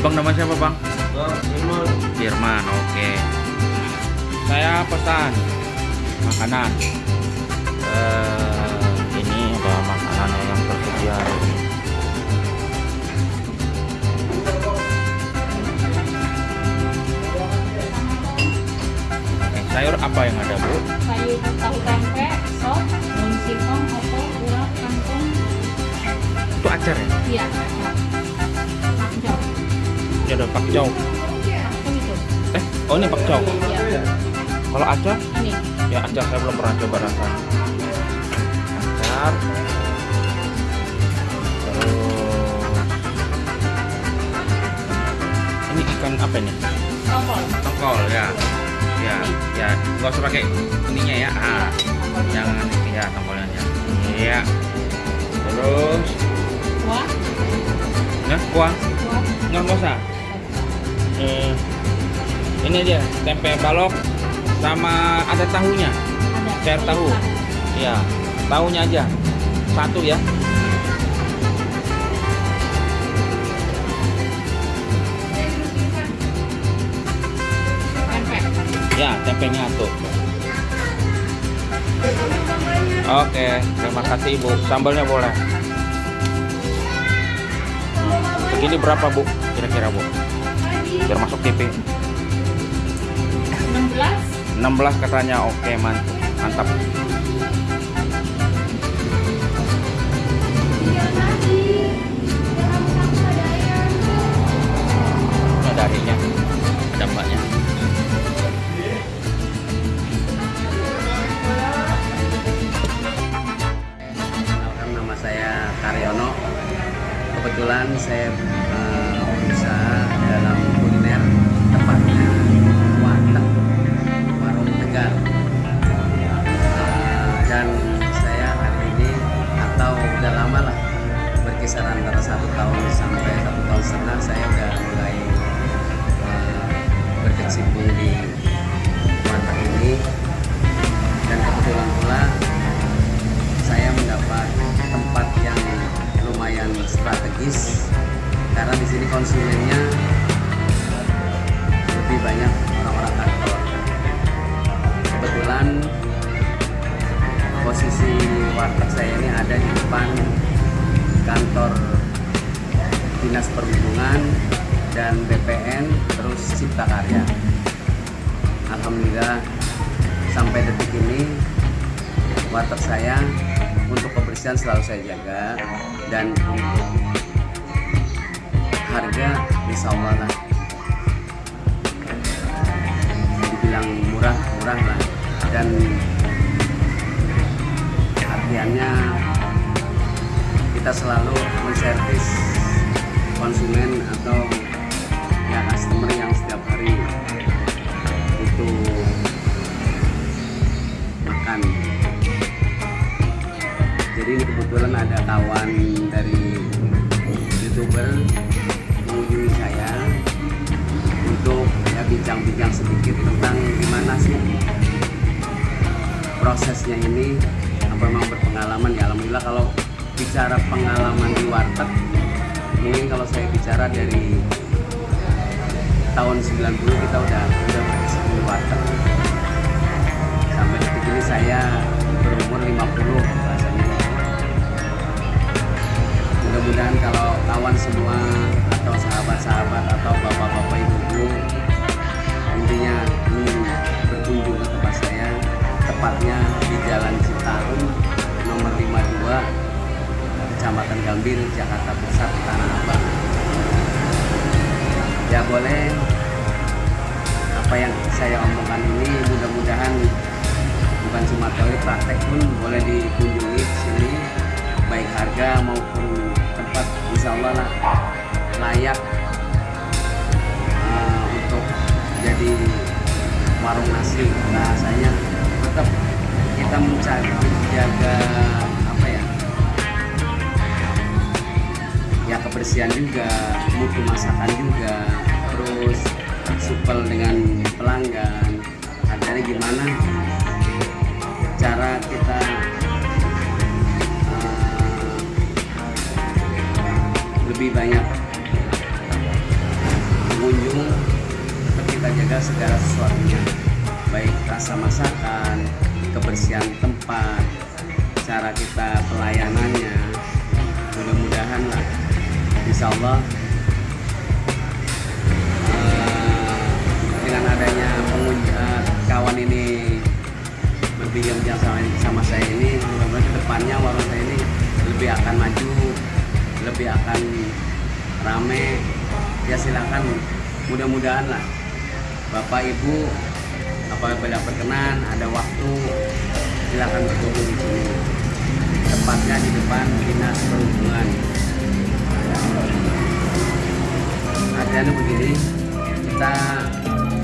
abang nama siapa bang Firman oke saya pesan makanan Eh, ini ada makanan yang tersedia ini Oke, sayur apa yang ada bu? sayur tahu tempe, sop, daun singkong, opor, urap, kangkung, Itu acar ya? iya, pakcoy. Ini ada itu. Eh, oh ini pakcoy. Iya. Kalau acar? Ini. Ya acar saya belum pernah coba rasanya. Acar. Terus ini ikan apa ini? Tongkol. Tongkol ya. Ya, ya. Nggak usah pakai ininya ya. Ah, yang ya tongkolnya. Iya. Terus, Kuah. nah kuah nggak nggak usah. Eh, ini aja tempe balok sama ada tahunya. Ada. Cair tahu. Iya, tahunya aja. Satu ya. Ya, tempenya tuh. Oke, terima kasih Ibu. Sambalnya boleh. Begini berapa Bu? Kira-kira Bu? Biar masuk TV. 16. 16 katanya. Oke, man. Mantap. Karena di sini konsumennya lebih banyak orang-orang kantor. Kebetulan posisi warteg saya ini ada di depan kantor Dinas Perhubungan dan BPN terus Cipta Karya. Alhamdulillah sampai detik ini warteg saya untuk kebersihan selalu saya jaga dan harga insya Allah lah dibilang murah murah lah. Dan artiannya kita selalu menservis konsumen atau ya customer yang setiap hari butuh makan. Jadi ini kebetulan ada kawan dari youtuber mengunjungi saya untuk ya bincang-bincang sedikit tentang gimana sih prosesnya ini apa memang berpengalaman ya. Alhamdulillah kalau bicara pengalaman di warteg mungkin kalau saya bicara dari tahun 90 kita udah udah di warteg. Sampai detik ini saya berumur 50 rasanya mudah-mudahan kalau kawan semua atau sahabat-sahabat atau bapak-bapak ibu-ibu. Intinya ingin berkunjung ke tempat saya tepatnya di Jalan Citarum nomor 52 Kecamatan Gambir Jakarta Pusat Tanah Abang. Ya boleh apa yang saya omongkan ini mudah-mudahan bukan cuma teori praktek pun boleh dikunjungi di sini baik harga maupun tempat insya Allah lah layak eh, untuk jadi warung nasi. Bahasanya tetap kita mencari jaga apa ya ya kebersihan juga mutu masakan juga terus supel dengan pelanggan. Artinya gimana cara kita eh, lebih banyak pengunjung kita jaga segala sesuatunya. Baik rasa masakan kebersihan tempat cara kita pelayanannya. Mudah-mudahan lah insya Allah eh, dengan adanya pengunjung eh, kawan ini berbincang sama, sama saya ini mudah-mudahan ke depannya warung saya ini lebih akan maju lebih akan rame ya silakan. Mudah-mudahan lah. Bapak ibu apabila berkenan ada waktu silakan berkunjung di sini. Tepatnya di depan dinas perhubungan. Artinya begini kita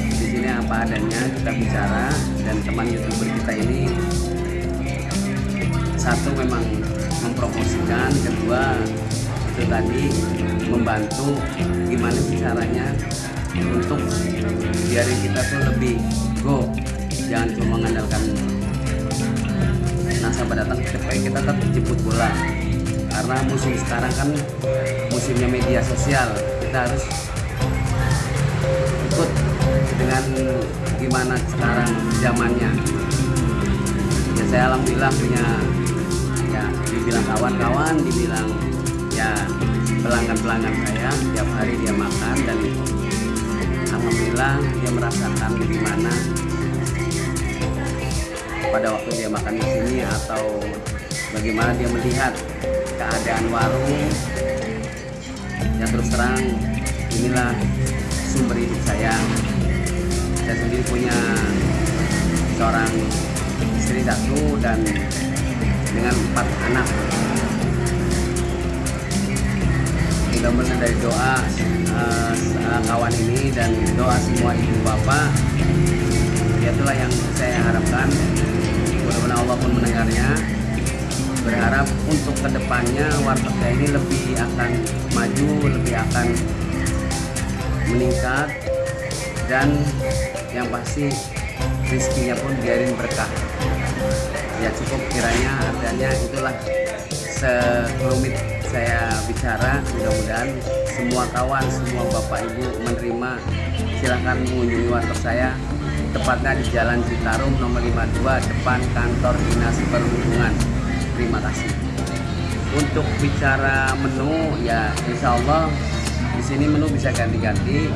di sini apa adanya kita bicara dan teman youtuber kita ini satu memang mempromosikan kedua itu tadi membantu gimana sih caranya untuk biarin kita tuh lebih go. Jangan cuma mengandalkan nasabah datang ke TP kita tetap jemput bola. Karena musim sekarang kan musimnya media sosial kita harus ikut dengan gimana sekarang zamannya. Ya saya alhamdulillah punya ya dibilang kawan-kawan dibilang ya pelanggan-pelanggan saya tiap hari dia makan dan alhamdulillah dia merasakan gimana pada waktu dia makan di sini atau bagaimana dia melihat keadaan warung. Yang terus terang inilah sumber hidup saya. Saya sendiri punya seorang istri satu dan dengan empat anak mudah-mudahan dari doa uh, kawan ini dan doa semua ibu bapak. Itulah yang saya harapkan. Mudah-mudahan Allah pun mendengarnya. Berharap untuk ke depannya warteg ini lebih akan maju lebih akan meningkat. Dan yang pasti rezekinya pun biarin berkah. Ya cukup kiranya artinya itulah sekelumit saya bicara mudah-mudahan semua kawan semua bapak ibu menerima. Silahkan mengunjungi warteg saya tepatnya di Jalan Citarum nomor 52 depan kantor dinas perhubungan. Terima kasih. Untuk bicara menu ya insya Allah di sini menu bisa ganti-ganti.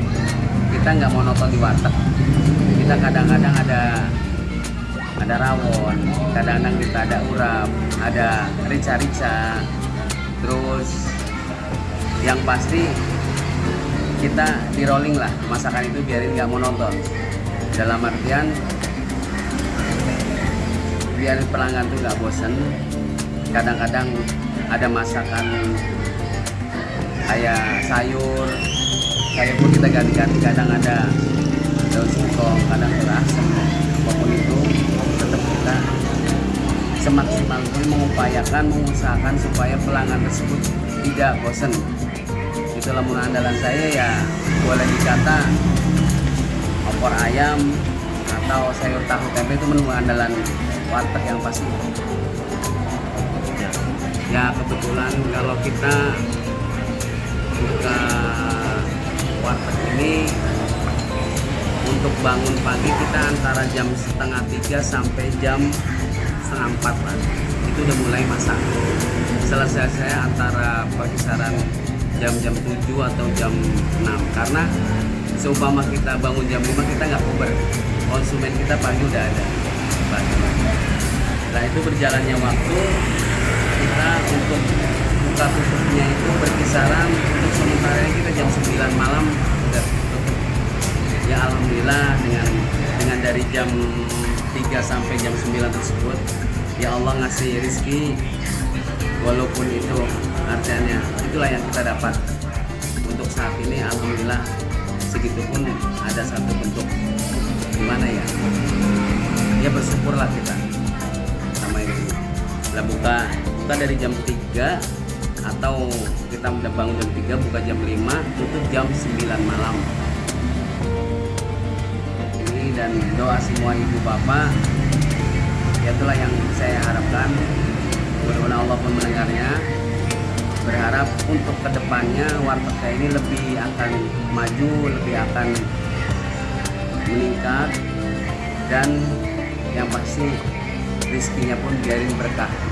Kita nggak mau nonton di warteg. Kita kadang-kadang ada ada rawon kadang-kadang kita ada urap ada rica-rica terus yang pasti kita di rolling lah masakan itu biarin nggak monoton dalam artian biar pelanggan tuh nggak bosen kadang-kadang ada masakan kayak sayur sayur pun kita ganti-ganti kadang ada daun singkong kadang ada asam apa pun itu tetap kita semaksimal mungkin mengupayakan mengusahakan supaya pelanggan tersebut tidak bosan itulah menu andalan saya ya boleh dikata opor ayam atau sayur tahu tempe itu menu andalan warteg yang pasti. Ya kebetulan kalau kita buka warteg ini untuk bangun pagi kita antara jam setengah tiga sampai jam setengah empat lah. Itu udah mulai masak. Selesai saya antara perkisaran jam-jam 7 atau jam 6 karena seumpama kita bangun jam 5 kita nggak puber. Konsumen kita pagi udah ada. Nah itu berjalannya waktu. Kita untuk buka tutupnya itu berkisaran untuk sementara kita jam 9 malam udah tutup. Ya alhamdulillah dengan dengan dari jam 3 sampai jam 9 tersebut ya Allah ngasih rizki walaupun itu artinya itulah yang kita dapat. Untuk saat ini alhamdulillah segitu pun ada satu bentuk. Gimana ya? Ya bersyukurlah kita sama ini. Lah buka buka dari jam 3 atau kita udah bangun jam 3 buka jam 5 tutup jam 9 malam dan doa semua ibu bapak ya itulah yang saya harapkan. Mudah-mudahan Allah pun mendengarnya. Berharap untuk ke depannya warteg saya ini lebih akan maju lebih akan meningkat dan yang pasti rezekinya pun biarin berkah